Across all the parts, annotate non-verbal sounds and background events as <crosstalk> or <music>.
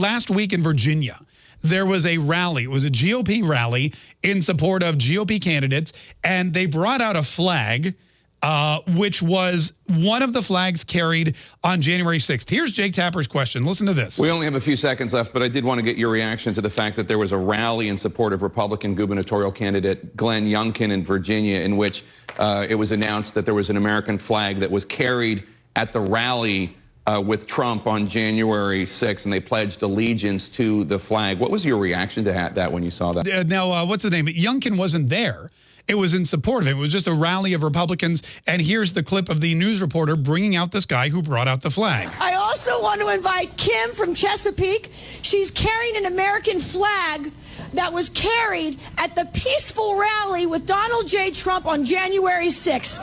last week in Virginia, there was a rally. It was a GOP rally in support of GOP candidates, and they brought out a flag uh, which was one of the flags carried on January 6th. Here's Jake Tapper's question. Listen to this. We only have a few seconds left, but I did want to get your reaction to the fact that there was a rally in support of Republican gubernatorial candidate Glenn Youngkin in Virginia, in which uh, it was announced that there was an American flag that was carried at the rally uh, with Trump on January 6th, and they pledged allegiance to the flag. What was your reaction to that when you saw that? Uh, now, uh, what's the name? Youngkin wasn't there. It was in support of it. It was just a rally of Republicans. And here's the clip of the news reporter bringing out this guy who brought out the flag. I also want to invite Kim from Chesapeake. She's carrying an American flag that was carried at the peaceful rally with Donald J. Trump on January 6th.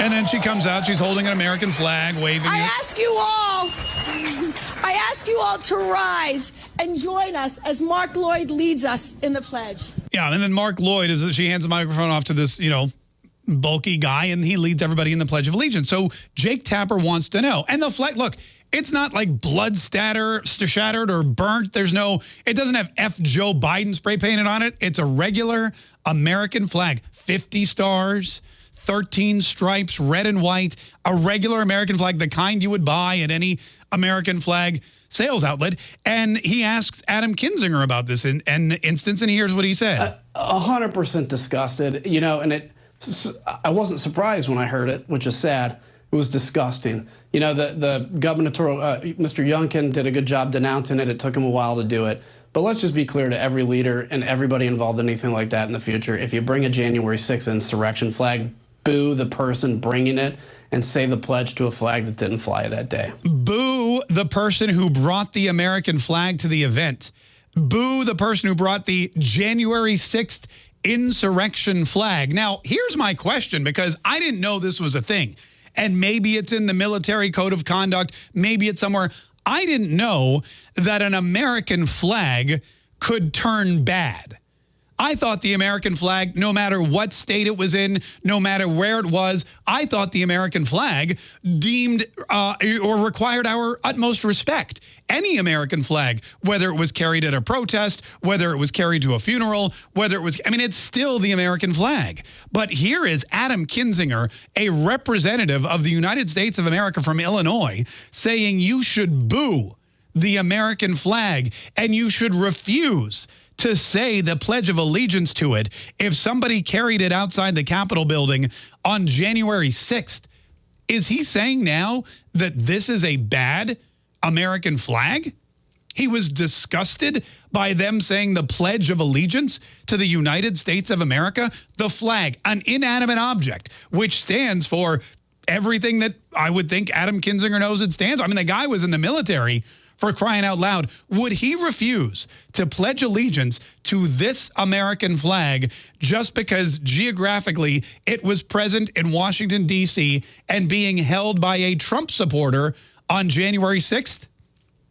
And then she comes out, she's holding an American flag, waving I it. ask you all, <laughs> I ask you all to rise and join us as Mark Lloyd leads us in the pledge. Yeah, and then Mark Lloyd, is she hands the microphone off to this, you know, bulky guy, and he leads everybody in the Pledge of Allegiance. So Jake Tapper wants to know. And the flag, look, it's not like blood statter, shattered or burnt. There's no, it doesn't have F Joe Biden spray painted on it. It's a regular American flag, 50 stars, 13 stripes, red and white, a regular American flag, the kind you would buy at any American flag sales outlet. And he asks Adam Kinzinger about this in an instance, and here's what he said. A hundred percent disgusted, you know, and it, I wasn't surprised when I heard it, which is sad. It was disgusting. You know, the, the gubernatorial, uh, Mr. Youngkin did a good job denouncing it. It took him a while to do it. But let's just be clear to every leader and everybody involved in anything like that in the future. If you bring a January 6th insurrection flag, boo the person bringing it and say the pledge to a flag that didn't fly that day. Boo the person who brought the American flag to the event. Boo the person who brought the January 6th insurrection flag. Now, here's my question because I didn't know this was a thing. And maybe it's in the military code of conduct. Maybe it's somewhere. I didn't know that an American flag could turn bad. I thought the American flag, no matter what state it was in, no matter where it was, I thought the American flag deemed uh, or required our utmost respect. Any American flag, whether it was carried at a protest, whether it was carried to a funeral, whether it was, I mean, it's still the American flag. But here is Adam Kinzinger, a representative of the United States of America from Illinois, saying you should boo the American flag and you should refuse to say the Pledge of Allegiance to it if somebody carried it outside the Capitol building on January 6th. Is he saying now that this is a bad American flag? He was disgusted by them saying the Pledge of Allegiance to the United States of America, the flag, an inanimate object, which stands for everything that I would think Adam Kinzinger knows it stands. I mean, the guy was in the military for crying out loud, would he refuse to pledge allegiance to this American flag just because geographically it was present in Washington, D.C. and being held by a Trump supporter on January 6th?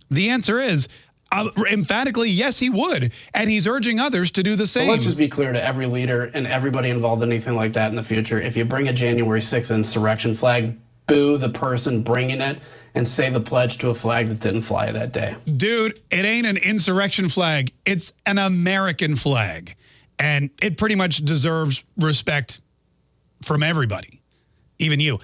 The answer is, uh, emphatically, yes, he would. And he's urging others to do the same. Well, let's just be clear to every leader and everybody involved in anything like that in the future. If you bring a January 6th insurrection flag, boo the person bringing it and say the pledge to a flag that didn't fly that day. Dude, it ain't an insurrection flag. It's an American flag. And it pretty much deserves respect from everybody, even you.